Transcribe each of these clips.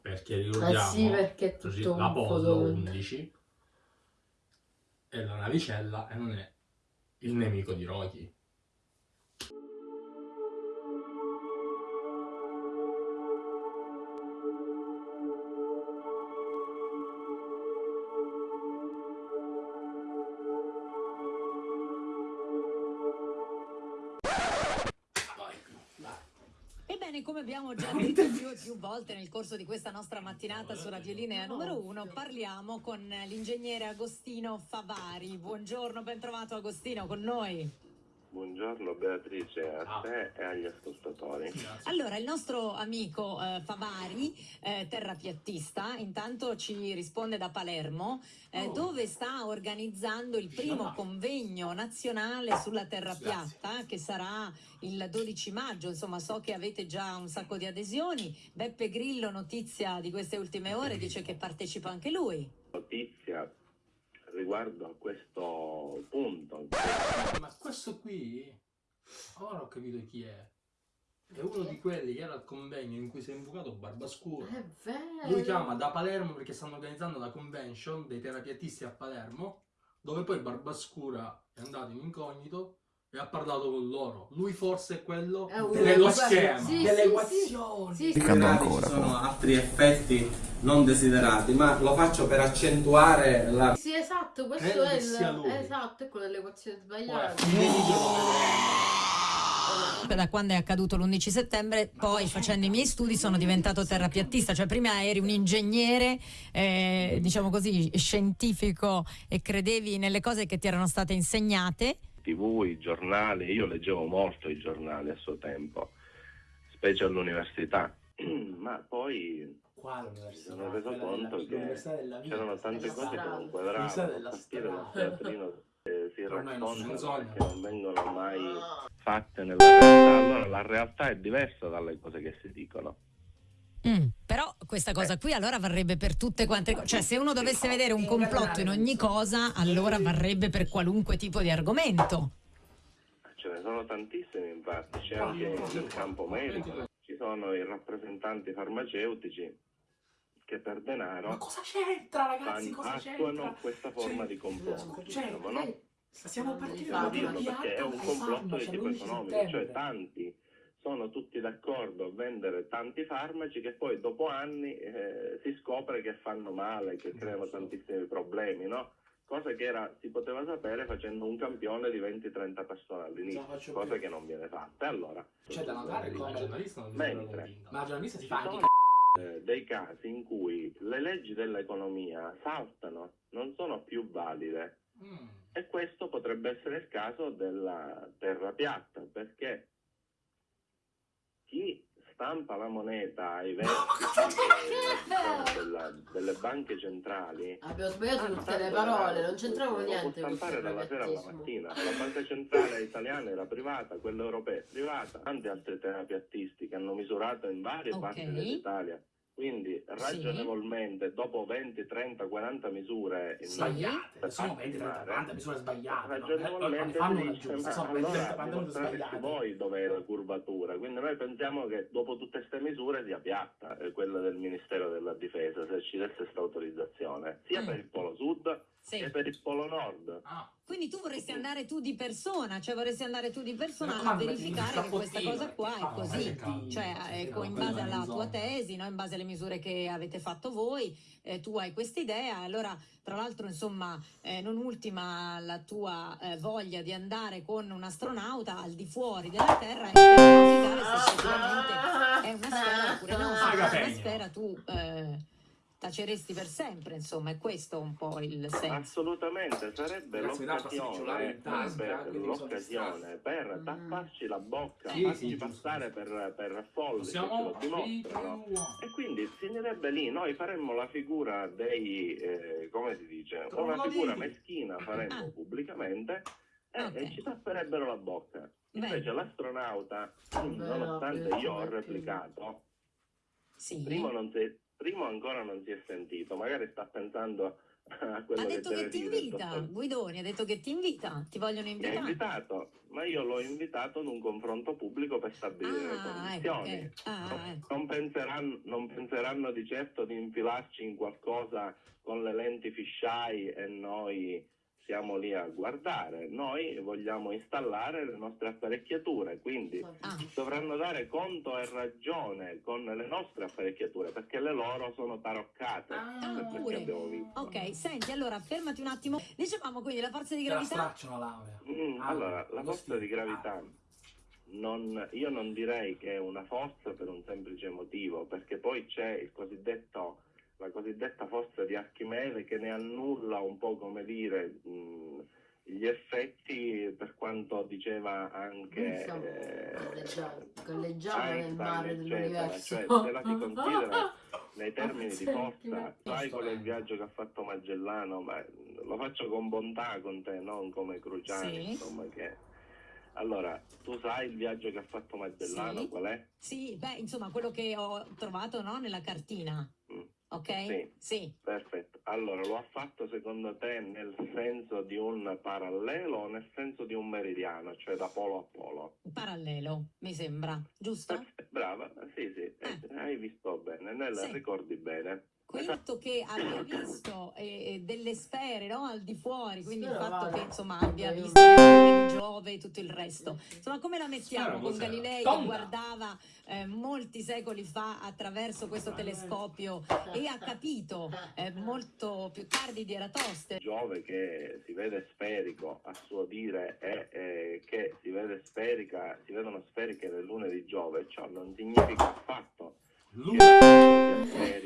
Perché Eh ricordiamo sì, perché è tutto un l'Apollo po' 11 è la navicella e non è il nemico di Rocky. Ebbene, come abbiamo già detto più più volte nel corso di questa nostra mattinata su Radio Linea numero uno, parliamo con l'ingegnere Agostino Favari. Buongiorno, ben trovato Agostino con noi. Buongiorno Beatrice, a Ciao. te e agli ascoltatori. Allora, il nostro amico eh, Favari, eh, terrapiattista, intanto ci risponde da Palermo, eh, Oh. dove sta organizzando il primo convegno nazionale sulla terra Grazie. piatta, che sarà il 12 maggio. Insomma, so che avete già un sacco di adesioni. Beppe Grillo, notizia di queste ultime ore, dice che partecipa anche lui. Notizia riguardo a questo punto. Ma questo qui, ora ho capito chi è. È uno di quelli che era al convegno in cui si è invocato Barbascura. È vero. Lui chiama da Palermo perché stanno organizzando la convention dei terapiatisti a Palermo, dove poi Barbascura è andato in incognito e ha parlato con loro. Lui forse è quello È uno dello schema, sì, delle sì, equazioni. Sì, sì. Ancora, ci sono poi. altri effetti non desiderati, ma lo faccio per accentuare la Sì, esatto, questo Credo è il... lui. Esatto, è quello delle equazioni Poi a sbagliate. fine video lo vedremo. Da quando è accaduto l'11 settembre, poi facendo i miei studi sono diventato terrapiattista, cioè prima eri un ingegnere, eh, diciamo così, scientifico e credevi nelle cose che ti erano state insegnate. TV, i giornali, io leggevo molto i giornali a suo tempo, specie all'università, ma poi Quale mi sono reso conto della- che c'erano tante cose che non L'università quadravano, strada. teatrino eh, si raccontano perché non vengono mai fatte nella realtà. Allora la realtà è diversa dalle cose che si dicono. Mm, questa cosa qui allora varrebbe per tutte quante cose, cioè se uno dovesse vedere un complotto in ogni cosa, allora varrebbe per qualunque tipo di argomento. Ce ne sono tantissimi infatti, c'è anche nel campo medico, ci sono i rappresentanti farmaceutici che per Ma denaro cosa c'entra ragazzi? Cosa attuano c'entra? questa forma Cioè, di complotto. Cioè, diciamo, no? eh, siamo partiti Sì, dalla farmaci. teoria perché è un complotto di farmaci tipo all'11 economico, cioè tanti sono tutti d'accordo a vendere tanti farmaci che poi dopo anni eh, si scopre che fanno male, che creano tantissimi problemi, no? Cosa che era, si poteva sapere facendo un campione di 20-30 persone all'inizio, cosa più. che non viene fatta. Allora, C'è da notare la giornalista non Mentre-. Ma la giornalista si fa anche eh, dei casi in cui le leggi dell'economia saltano, non sono più valide. Mm. E questo potrebbe essere il caso della terra piatta, perché chi stampa la moneta ai vertici eh, della- delle banche centrali Abbiamo sbagliato Ah, tutte le parole, non può niente con stampare dalla sera alla mattina. La banca centrale italiana era privata, quella europea è privata, tanti altri terapiattisti che hanno misurato in varie Ok. parti dell'Italia. Quindi ragionevolmente, dopo 20, 30, 40 misure Sbagliate, sono 20, 30, farti 40 misure sbagliate. no? Eh, ragionevolmente fanno si una giusta, sono 20, 30, allora 40 misure dimostreresti sbagliate. voi dov'è la curvatura quindi noi pensiamo che dopo tutte queste misure sia piatta eh, quella del Ministero della Difesa se ci desse questa autorizzazione sia Mm. per il polo Sì. che per il polo nord. Ah, Quindi tu vorresti andare tu di persona, cioè vorresti andare tu di persona Ma a verificare che questa cosa qua è fa così, casino, cioè ecco, no, in base alla tua tesi, no? in base alle misure che avete fatto voi, eh, tu hai questa idea, allora tra l'altro insomma eh, non ultima la tua eh, voglia di andare con un astronauta al di fuori della Terra e verificare se effettivamente è una sfera oppure no, se è una sfera tu eh, taceresti per sempre, insomma è questo un po' il senso. assolutamente sarebbe l'occasione l'occasione per Mm. tapparci la bocca Sì, farci sì, giusto, passare per, per folli Possiamo lo dimostrano E quindi finirebbe lì, noi faremmo la figura dei, eh, come si dice, una Trogloditi. figura meschina faremmo Ah. pubblicamente e, Ok. e ci tapperebbero la bocca. Invece Bene. l'astronauta, Beh, nonostante no, io ho replicato, Sì. primo, non si- primo ancora non si è sentito, magari sta pensando a quello Ha detto che deve ti invita, Guidoni, ha detto che ti invita, ti vogliono Mi ha invitare. invitato, ma io l'ho invitato ad un confronto pubblico per stabilire le Ah, ecco, condizioni. Ah, ecco. Non penseranno, non penseranno di certo di infilarci in qualcosa con le lenti fisheye e noi siamo lì a guardare. Noi vogliamo installare le nostre apparecchiature, quindi Ah, dovranno dare conto e ragione con le nostre apparecchiature perché le loro sono taroccate. Ah, pure. che abbiamo visto. ok, senti, allora fermati un attimo. Dicevamo quindi la forza di Te la gravità. stracciano la laurea. Mm, Ah, allora, la forza di gravità, non- io non direi che è una forza per un semplice motivo, perché poi c'è il cosiddetto, la cosiddetta forza di Archimede che ne annulla un po' come dire mh, gli effetti per quanto diceva anche Stiamo eh, nel mare dell'universo. Cioè, se la si considera nei termini di forza, sai qual è il viaggio che ha fatto Magellano, ma lo faccio con bontà con te, non come Cruciani, Sì. insomma che... Allora, tu sai il viaggio che ha fatto Magellano, Sì. qual è? Sì, beh, insomma, quello che ho trovato no, nella cartina. Ok? Sì. Sì. Perfetto. Allora, lo ha fatto secondo te nel senso di un parallelo o nel senso di un meridiano, cioè da polo a polo? Parallelo, mi sembra, giusto? Brava, sì, sì, eh, hai visto bene, nel- Sì. ricordi bene. Quinto che abbia visto eh, eh, delle sfere no, al di fuori, quindi il Spero fatto vada. che insomma abbia visto Giove e tutto il resto. Insomma, come la mettiamo Spero con? Galilei che Tonda. guardava eh, molti secoli fa attraverso questo telescopio e ha capito eh, molto più tardi di Eratostene? Giove che si vede sferico a suo dire è che si vede sferica, si vedono sferiche le lune di Giove, ciò non significa affatto che luna sia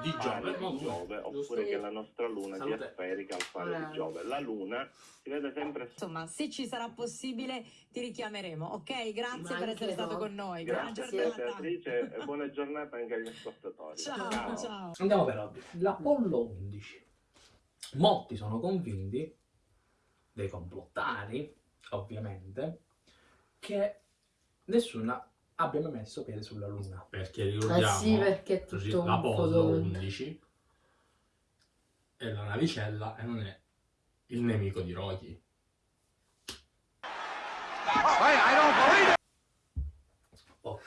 Di fare Giove, di Giove, oppure che la nostra luna sia Salute. sferica al fare di Giove. La luna si vede sempre Insomma, se ci sarà possibile ti richiameremo, ok? Grazie Ma per essere stato no. con noi. Grazie giornata. Beatrice e buona giornata anche agli ascoltatori. Ciao, ciao. Andiamo per ordine. L'Apollo 11. Molti sono convinti, dei complottari, ovviamente, che nessuno abbia mai messo piede sulla Luna. Perché Eh ricordiamo sì, perché tutto un l'Apollo fotone. 11 è la navicella e non è il nemico di Rocky. Oh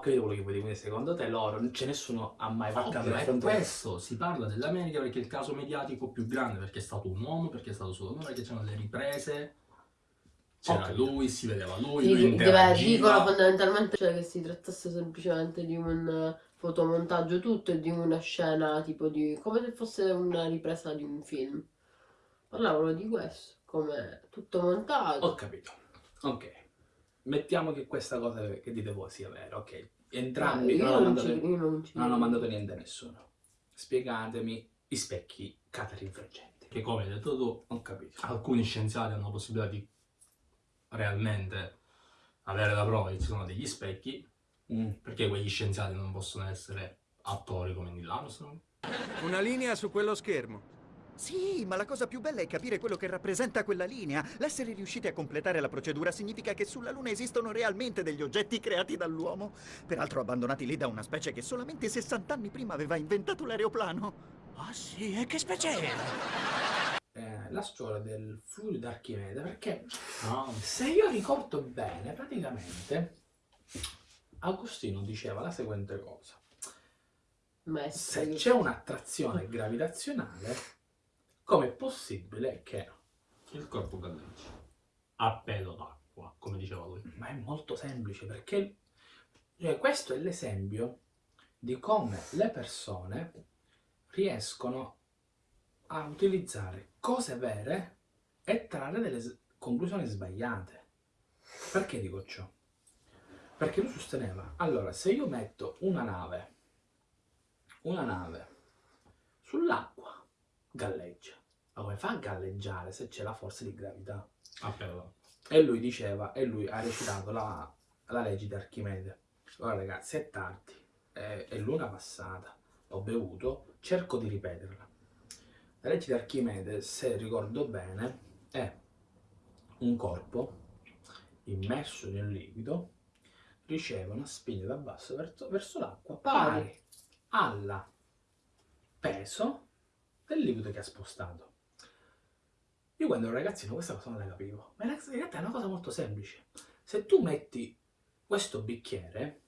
credo quello che vuoi dire, secondo te loro, non c'è nessuno ha mai le è frontiere? questo, si parla dell'America perché è il caso mediatico più grande, perché è stato un uomo, perché è stato solo uomo, perché c'erano le riprese, c'era Ok. lui, si vedeva lui, lui interagiva. dicono fondamentalmente cioè, che si trattasse semplicemente di un eh, fotomontaggio tutto e di una scena tipo di... come se fosse una ripresa di un film. Parlavano di questo, come tutto montato. Ho capito. Ok. Mettiamo che questa cosa che dite voi sia vera, ok. Entrambi io non, hanno non mandato, non ci non hanno mandato niente a nessuno. Spiegatemi i specchi catarinfraggenti. Che come hai detto tu, Ho capito. alcuni scienziati hanno la possibilità di realmente avere la prova che ci sono degli specchi, Mm. perché quegli scienziati non possono essere attori come Neil Armstrong. Una linea su quello schermo. Sì, ma la cosa più bella è capire quello che rappresenta quella linea. L'essere riusciti a completare la procedura significa che sulla Luna esistono realmente degli oggetti creati dall'uomo, peraltro abbandonati lì da una specie che solamente 60 anni prima aveva inventato l'aeroplano. Ah sì, e che specie era? La storia del fluido d'Archimede, perché No, se io ricordo bene, praticamente Agostino diceva la seguente cosa. Maestro. Se c'è un'attrazione gravitazionale, com'è possibile che... il corpo galleggia a pelo d'acqua, come diceva lui. Ma è molto semplice perché cioè, questo è l'esempio di come le persone riescono a utilizzare cose vere e trarre delle conclusioni sbagliate. Perché dico ciò? Perché lui sosteneva, allora se io metto una nave, una nave sull'acqua, galleggia. Ma come fa a galleggiare se c'è la forza di gravità? A pelo d'acqua. E lui diceva, e lui ha recitato la, la legge di Archimede. Ora ragazzi, è tardi, è, è l'una passata, ho bevuto, cerco di ripeterla. La legge di Archimede, se ricordo bene, è un corpo immerso in un liquido riceve una spinta da basso verso, verso l'acqua pari alla peso del liquido che ha spostato. Io quando ero ragazzino questa cosa non la capivo, ma in realtà è una cosa molto semplice. Se tu metti questo bicchiere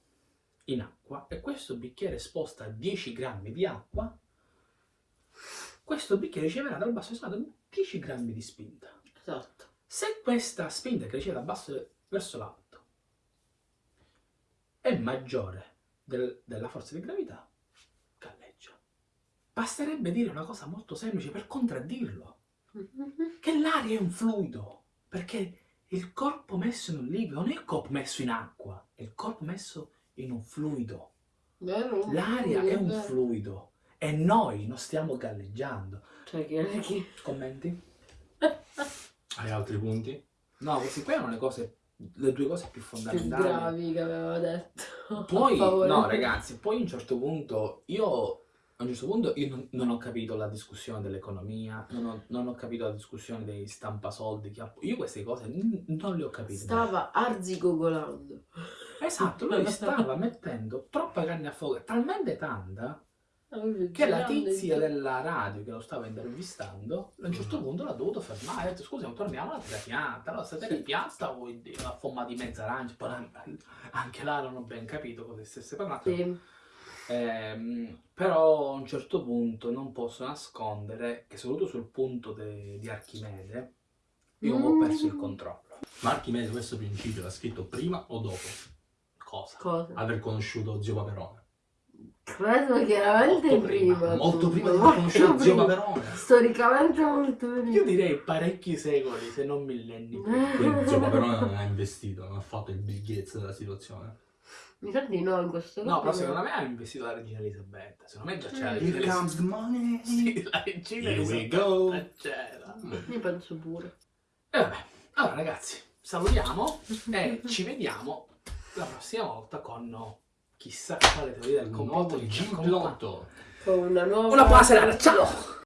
in acqua e questo bicchiere sposta 10 grammi di acqua, questo bicchiere riceverà dal basso estrato 10 grammi di spinta. Esatto. Se questa spinta che riceve da basso verso l'alto è maggiore del- della forza di gravità, galleggia. Basterebbe dire una cosa molto semplice per contraddirlo, che l'aria è un fluido, perché il corpo messo in un liquido non è il corpo messo in acqua, è il corpo messo in un fluido. L'aria è un fluido e noi non stiamo galleggiando. Cioè, che, che... Commenti? Hai altri punti? No, queste qui erano le cose, le due cose più più fondamentali. gravi che aveva detto. Poi, no ragazzi, poi a un certo punto, io, a un certo punto io non, non ho capito la discussione dell'economia, non ho, non ho capito la discussione dei stampasoldi, che ha- io queste cose non le ho capite. Stava arzigogolando. Esatto, lui stava mettendo troppa carne a fuoco, talmente tanta, che la tizia della radio che lo stava intervistando, a un certo punto l'ha dovuto fermare, ha detto scusa, torniamo alla terra piatta, allora sta terra piatta vuol dire la forma di mezza arancia, anche là non ho ben capito cosa stesse parlando. Sì. Ehm, però a un certo punto non posso nascondere che soprattutto sul punto di Archimede io ho Mm. perso il controllo. Ma Archimede questo principio l'ha scritto prima o dopo Cosa? Cosa? aver conosciuto zio Paperone? Credo chiaramente Molto prima. molto tu, prima di molto conosciuto zio prima. Paperone. Storicamente molto prima. Io direi parecchi secoli, se non millenni. prima. Quindi zio Paperone non ha investito, non ha fatto il Gates della situazione. Mi sa di no in questo No, però caso. secondo me ha investito la regina Elisabetta. Secondo me già c'era la Here regina comes the money. Sì, la regina Here we Elisabetta go. c'era. Io penso pure. E vabbè, allora ragazzi, salutiamo e ci vediamo la prossima volta con chissà quale teoria del Un complotto nuovo che ci accompagna. G-Plotto. Con una nuova... Una buona serata, ciao!